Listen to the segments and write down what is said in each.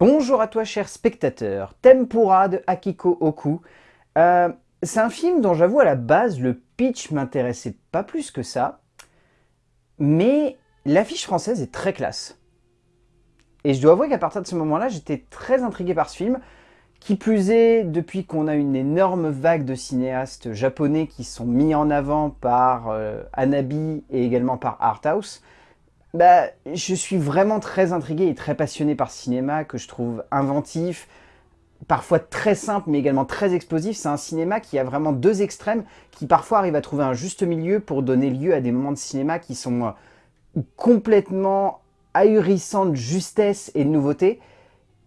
Bonjour à toi cher spectateur, Tempura de Akiko Oku. Euh, c'est un film dont j'avoue à la base le pitch m'intéressait pas plus que ça, mais l'affiche française est très classe. Et je dois avouer qu'à partir de ce moment-là, j'étais très intrigué par ce film, qui plus est, depuis qu'on a une énorme vague de cinéastes japonais qui sont mis en avant par euh, Anabi et également par Arthouse, bah, je suis vraiment très intrigué et très passionné par cinéma que je trouve inventif, parfois très simple mais également très explosif. C'est un cinéma qui a vraiment deux extrêmes, qui parfois arrive à trouver un juste milieu pour donner lieu à des moments de cinéma qui sont euh, complètement ahurissants de justesse et de nouveauté.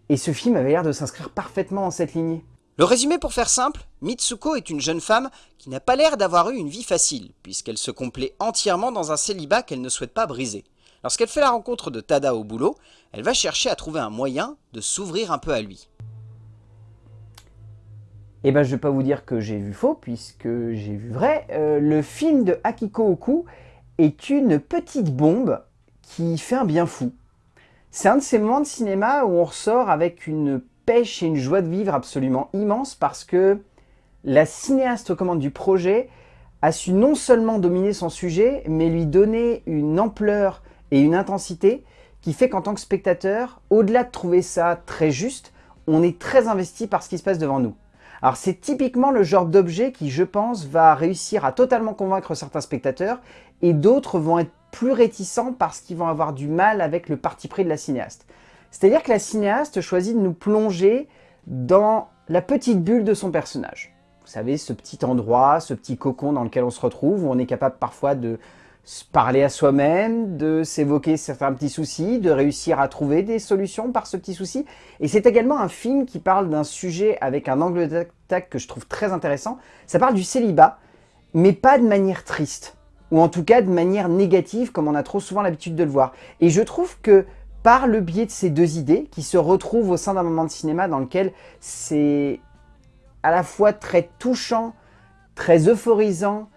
Et ce film avait l'air de s'inscrire parfaitement dans cette lignée. Le résumé pour faire simple, Mitsuko est une jeune femme qui n'a pas l'air d'avoir eu une vie facile, puisqu'elle se complaît entièrement dans un célibat qu'elle ne souhaite pas briser. Lorsqu'elle fait la rencontre de Tada au boulot, elle va chercher à trouver un moyen de s'ouvrir un peu à lui. Eh ben, je vais pas vous dire que j'ai vu faux, puisque j'ai vu vrai. Euh, le film de Akiko Oku est une petite bombe qui fait un bien fou. C'est un de ces moments de cinéma où on ressort avec une pêche et une joie de vivre absolument immense parce que la cinéaste aux commandes du projet a su non seulement dominer son sujet, mais lui donner une ampleur et une intensité qui fait qu'en tant que spectateur, au-delà de trouver ça très juste, on est très investi par ce qui se passe devant nous. Alors c'est typiquement le genre d'objet qui, je pense, va réussir à totalement convaincre certains spectateurs et d'autres vont être plus réticents parce qu'ils vont avoir du mal avec le parti pris de la cinéaste. C'est-à-dire que la cinéaste choisit de nous plonger dans la petite bulle de son personnage. Vous savez, ce petit endroit, ce petit cocon dans lequel on se retrouve, où on est capable parfois de parler à soi-même, de s'évoquer certains petits soucis, de réussir à trouver des solutions par ce petit souci. Et c'est également un film qui parle d'un sujet avec un angle d'attaque que je trouve très intéressant. Ça parle du célibat, mais pas de manière triste, ou en tout cas de manière négative comme on a trop souvent l'habitude de le voir. Et je trouve que par le biais de ces deux idées, qui se retrouvent au sein d'un moment de cinéma dans lequel c'est à la fois très touchant, très euphorisant,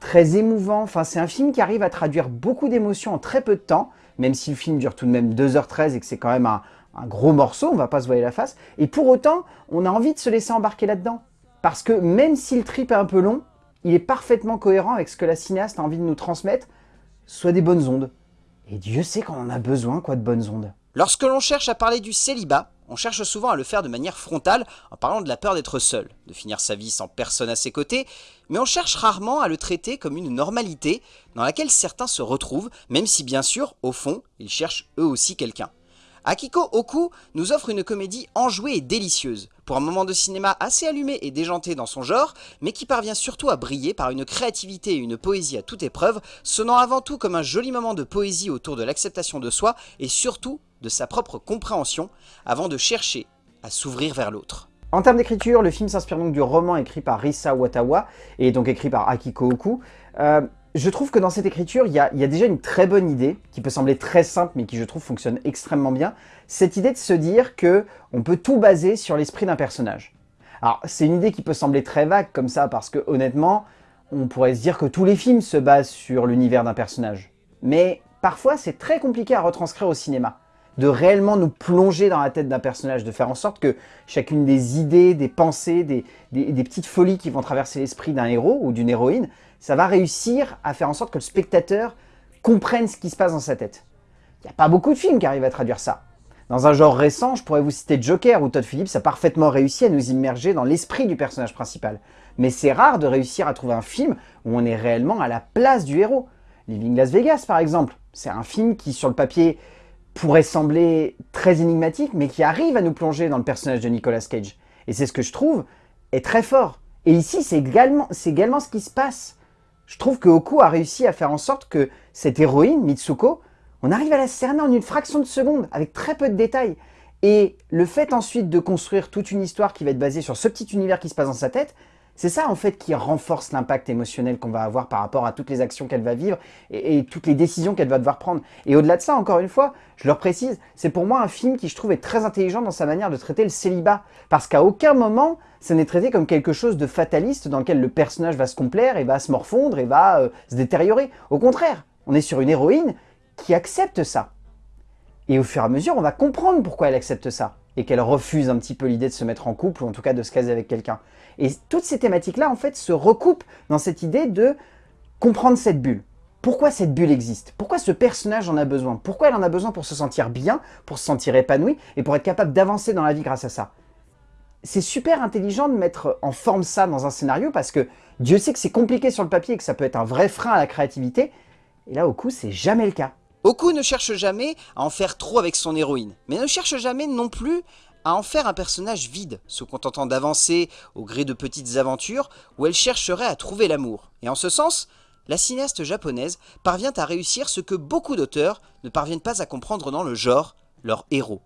très émouvant. Enfin, c'est un film qui arrive à traduire beaucoup d'émotions en très peu de temps, même si le film dure tout de même 2h13 et que c'est quand même un, gros morceau, on va pas se voiler la face. Et pour autant, on a envie de se laisser embarquer là-dedans. Parce que même si le trip est un peu long, il est parfaitement cohérent avec ce que la cinéaste a envie de nous transmettre, soit des bonnes ondes. Et Dieu sait qu'on en a besoin, quoi, de bonnes ondes. Lorsque l'on cherche à parler du célibat, on cherche souvent à le faire de manière frontale en parlant de la peur d'être seul, de finir sa vie sans personne à ses côtés, mais on cherche rarement à le traiter comme une normalité dans laquelle certains se retrouvent, même si bien sûr, au fond, ils cherchent eux aussi quelqu'un. Akiko Oku nous offre une comédie enjouée et délicieuse, pour un moment de cinéma assez allumé et déjanté dans son genre, mais qui parvient surtout à briller par une créativité et une poésie à toute épreuve, sonnant avant tout comme un joli moment de poésie autour de l'acceptation de soi et surtout de sa propre compréhension, avant de chercher à s'ouvrir vers l'autre. En termes d'écriture, le film s'inspire donc du roman écrit par Risa Watawa, et donc écrit par Akiko Oku. Euh, je trouve que dans cette écriture, il y, a, déjà une très bonne idée, qui peut sembler très simple, mais qui je trouve fonctionne extrêmement bien. Cette idée de se dire que on peut tout baser sur l'esprit d'un personnage. Alors, c'est une idée qui peut sembler très vague comme ça, parce que honnêtement, on pourrait se dire que tous les films se basent sur l'univers d'un personnage. Mais parfois, c'est très compliqué à retranscrire au cinéma de réellement nous plonger dans la tête d'un personnage, de faire en sorte que chacune des idées, des pensées, des, petites folies qui vont traverser l'esprit d'un héros ou d'une héroïne, ça va réussir à faire en sorte que le spectateur comprenne ce qui se passe dans sa tête. Il n'y a pas beaucoup de films qui arrivent à traduire ça. Dans un genre récent, je pourrais vous citer Joker, où Todd Phillips a parfaitement réussi à nous immerger dans l'esprit du personnage principal. Mais c'est rare de réussir à trouver un film où on est réellement à la place du héros. Living Las Vegas, par exemple. C'est un film qui, sur le papier, pourrait sembler très énigmatique, mais qui arrive à nous plonger dans le personnage de Nicolas Cage. Et c'est ce que je trouve est très fort. Et ici, c'est également, également ce qui se passe. Je trouve que Oku a réussi à faire en sorte que cette héroïne, Mitsuko, on arrive à la cerner en une fraction de seconde, avec très peu de détails. Et le fait ensuite de construire toute une histoire qui va être basée sur ce petit univers qui se passe dans sa tête, c'est ça en fait qui renforce l'impact émotionnel qu'on va avoir par rapport à toutes les actions qu'elle va vivre et, toutes les décisions qu'elle va devoir prendre. Et au-delà de ça, encore une fois, je leur précise, c'est pour moi un film qui je trouve est très intelligent dans sa manière de traiter le célibat. Parce qu'à aucun moment, ça n'est traité comme quelque chose de fataliste dans lequel le personnage va se complaire et va se morfondre et va euh, se détériorer. Au contraire, on est sur une héroïne qui accepte ça. Et au fur et à mesure, on va comprendre pourquoi elle accepte ça. Et qu'elle refuse un petit peu l'idée de se mettre en couple, ou en tout cas de se caser avec quelqu'un. Et toutes ces thématiques-là, en fait, se recoupent dans cette idée de comprendre cette bulle. Pourquoi cette bulle existe? Pourquoi ce personnage en a besoin? Pourquoi elle en a besoin pour se sentir bien, pour se sentir épanoui, et pour être capable d'avancer dans la vie grâce à ça? C'est super intelligent de mettre en forme ça dans un scénario, parce que Dieu sait que c'est compliqué sur le papier et que ça peut être un vrai frein à la créativité, et là, au coup, c'est jamais le cas. Oku ne cherche jamais à en faire trop avec son héroïne, mais ne cherche jamais non plus à en faire un personnage vide, se contentant d'avancer au gré de petites aventures où elle chercherait à trouver l'amour. Et en ce sens, la cinéaste japonaise parvient à réussir ce que beaucoup d'auteurs ne parviennent pas à comprendre dans le genre, leur héros.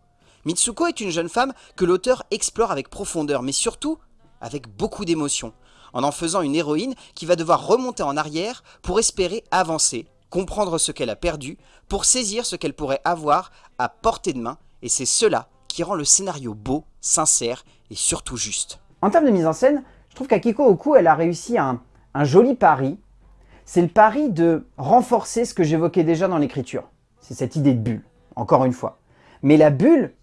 Mitsuko est une jeune femme que l'auteur explore avec profondeur, mais surtout avec beaucoup d'émotion, en en faisant une héroïne qui va devoir remonter en arrière pour espérer avancer, comprendre ce qu'elle a perdu, pour saisir ce qu'elle pourrait avoir à portée de main, et c'est cela qui rend le scénario beau, sincère et surtout juste. En termes de mise en scène, je trouve qu'Akiko Oku, elle a réussi un, un joli pari. C'est le pari de renforcer ce que j'évoquais déjà dans l'écriture. C'est cette idée de bulle, encore une fois. Mais la bulle,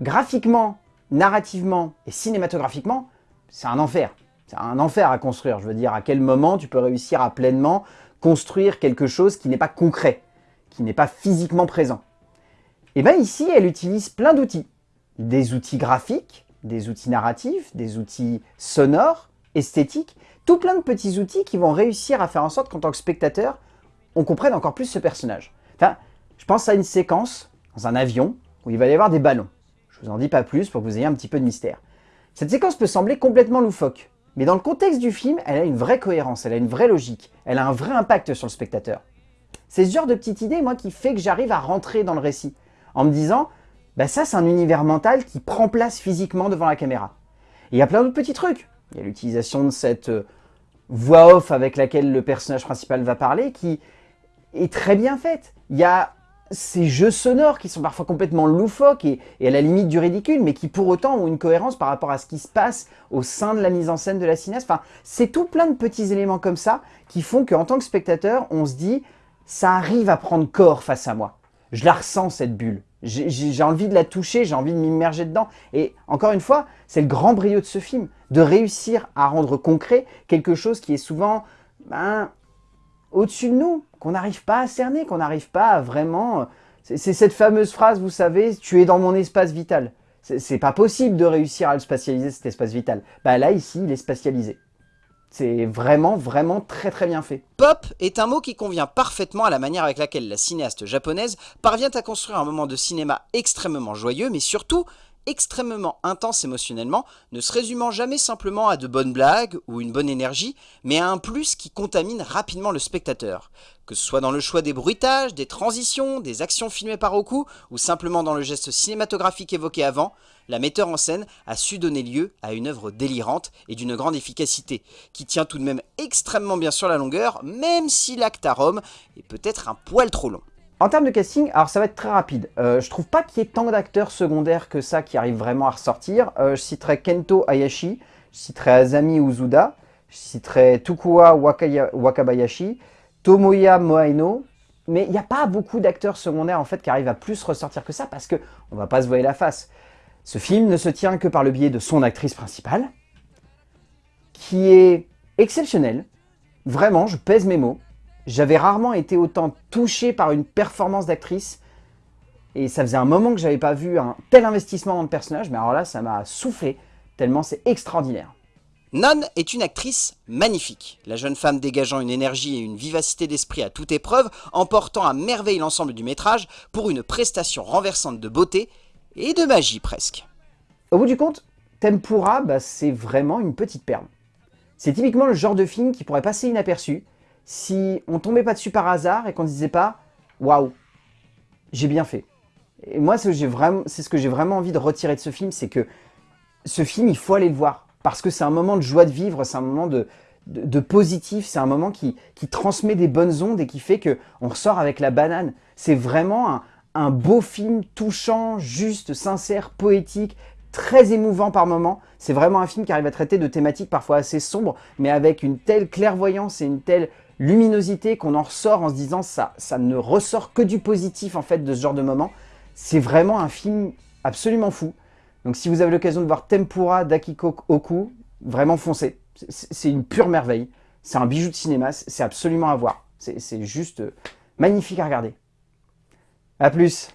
graphiquement, narrativement et cinématographiquement, c'est un enfer. C'est un enfer à construire. Je veux dire, à quel moment tu peux réussir à pleinement construire quelque chose qui n'est pas concret, qui n'est pas physiquement présent. Et bien ici, elle utilise plein d'outils. Des outils graphiques, des outils narratifs, des outils sonores, esthétiques, tout plein de petits outils qui vont réussir à faire en sorte qu'en tant que spectateur, on comprenne encore plus ce personnage. Enfin, je pense à une séquence dans un avion où il va y avoir des ballons. Je vous en dis pas plus pour que vous ayez un petit peu de mystère. Cette séquence peut sembler complètement loufoque, mais dans le contexte du film, elle a une vraie cohérence, elle a une vraie logique, elle a un vrai impact sur le spectateur. C'est ce genre de petite idée, moi, qui fait que j'arrive à rentrer dans le récit, en me disant, bah ça c'est un univers mental qui prend place physiquement devant la caméra. Et il y a plein d'autres petits trucs. Il y a l'utilisation de cette euh, voix off avec laquelle le personnage principal va parler, qui est très bien faite. Il y a ces jeux sonores qui sont parfois complètement loufoques et, à la limite du ridicule, mais qui pour autant ont une cohérence par rapport à ce qui se passe au sein de la mise en scène de la cinéaste. C'est tout plein de petits éléments comme ça qui font qu'en tant que spectateur, on se dit « ça arrive à prendre corps face à moi ». Je la ressens cette bulle. J'ai envie de la toucher, j'ai envie de m'immerger dedans. Et encore une fois, c'est le grand brio de ce film, de réussir à rendre concret quelque chose qui est souvent ben, au-dessus de nous, qu'on n'arrive pas à cerner, qu'on n'arrive pas à vraiment... C'est cette fameuse phrase, vous savez, tu es dans mon espace vital. C'est pas possible de réussir à le spatialiser, cet espace vital. Bah là, ici, il est spatialisé. C'est vraiment, vraiment très très bien fait. Pop est un mot qui convient parfaitement à la manière avec laquelle la cinéaste japonaise parvient à construire un moment de cinéma extrêmement joyeux, mais surtout extrêmement intense émotionnellement, ne se résumant jamais simplement à de bonnes blagues ou une bonne énergie, mais à un plus qui contamine rapidement le spectateur. Que ce soit dans le choix des bruitages, des transitions, des actions filmées par Oku, ou simplement dans le geste cinématographique évoqué avant, la metteur en scène a su donner lieu à une œuvre délirante et d'une grande efficacité, qui tient tout de même extrêmement bien sur la longueur, même si l'acte à Rome est peut-être un poil trop long. En termes de casting, alors ça va être très rapide. Euh, je trouve pas qu'il y ait tant d'acteurs secondaires que ça qui arrivent vraiment à ressortir. Euh, je citerai Kento Hayashi, je citerai Azami Uzuda, je citerai Tukua Wakabayashi, Tomoya Moaino, mais il n'y a pas beaucoup d'acteurs secondaires en fait qui arrivent à plus ressortir que ça parce que on va pas se voiler la face. Ce film ne se tient que par le biais de son actrice principale, qui est exceptionnelle. Vraiment, je pèse mes mots. J'avais rarement été autant touché par une performance d'actrice. Et ça faisait un moment que j'avais pas vu un tel investissement dans le personnage, mais alors là, ça m'a soufflé, tellement c'est extraordinaire. Nan est une actrice magnifique, la jeune femme dégageant une énergie et une vivacité d'esprit à toute épreuve, emportant à merveille l'ensemble du métrage pour une prestation renversante de beauté et de magie presque. Au bout du compte, Tempura, bah, c'est vraiment une petite perle. C'est typiquement le genre de film qui pourrait passer inaperçu, si on tombait pas dessus par hasard et qu'on ne disait pas « Waouh, j'ai bien fait ». Et moi, c'est ce que j'ai vraiment envie de retirer de ce film, c'est que ce film, il faut aller le voir. Parce que c'est un moment de joie de vivre, c'est un moment de, positif, c'est un moment qui, transmet des bonnes ondes et qui fait qu'on ressort avec la banane. C'est vraiment un, beau film touchant, juste, sincère, poétique, très émouvant par moments. C'est vraiment un film qui arrive à traiter de thématiques parfois assez sombres, mais avec une telle clairvoyance et une telle luminosité qu'on en ressort en se disant ça, ça ne ressort que du positif en fait de ce genre de moment. C'est vraiment un film absolument fou. Donc si vous avez l'occasion de voir Tempura d'Akiko Oku, vraiment foncez. C'est une pure merveille. C'est un bijou de cinéma, c'est absolument à voir. C'est juste magnifique à regarder. A plus